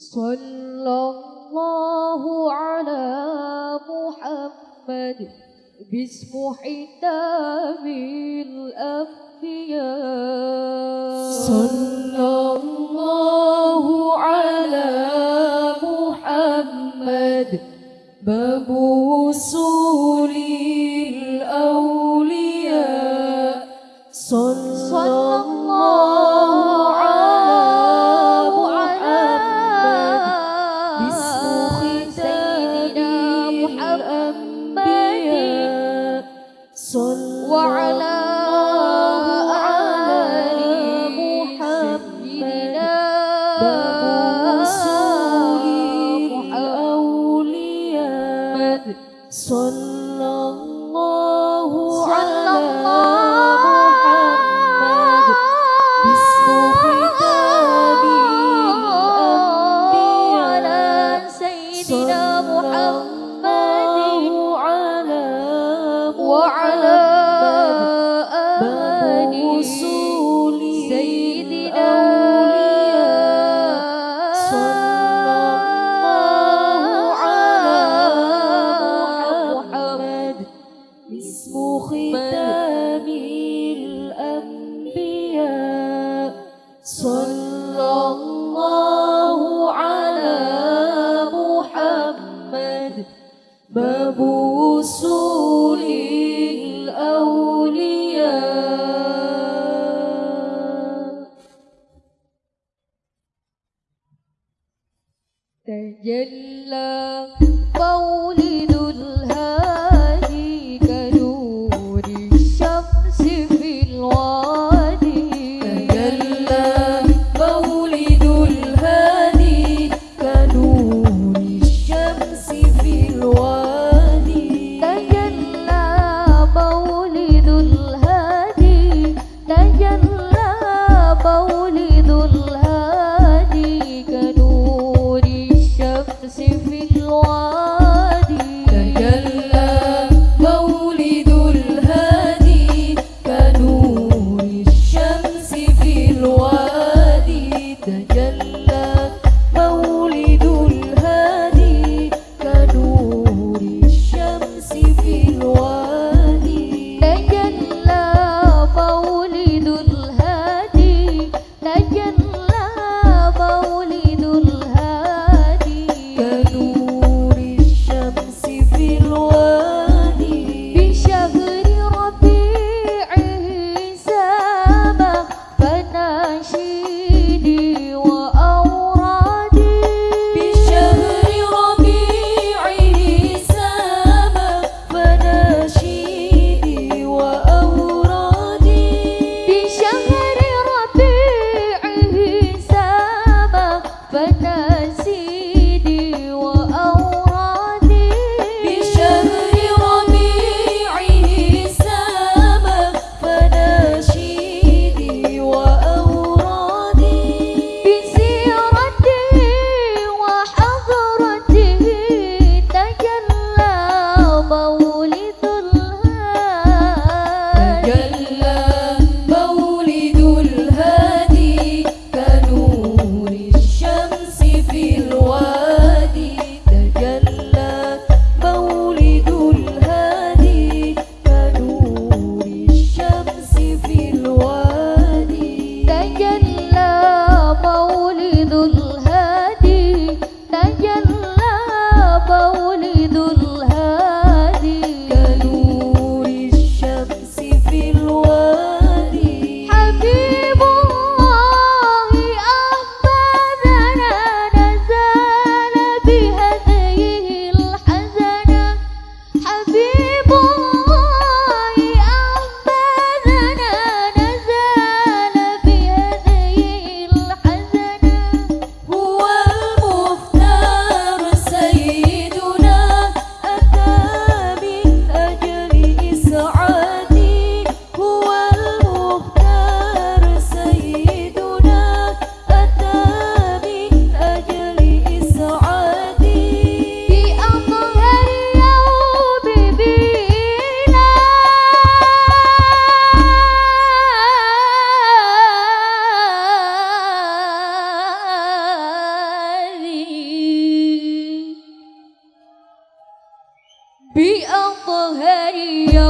صلى الله على محمد باسم حتام الأنبياء. صلى وعلى آل سيدنا محمد أولياء صلى الله عليه صلى الله على محمد. مبوس للأولياء. but Be unforgettable.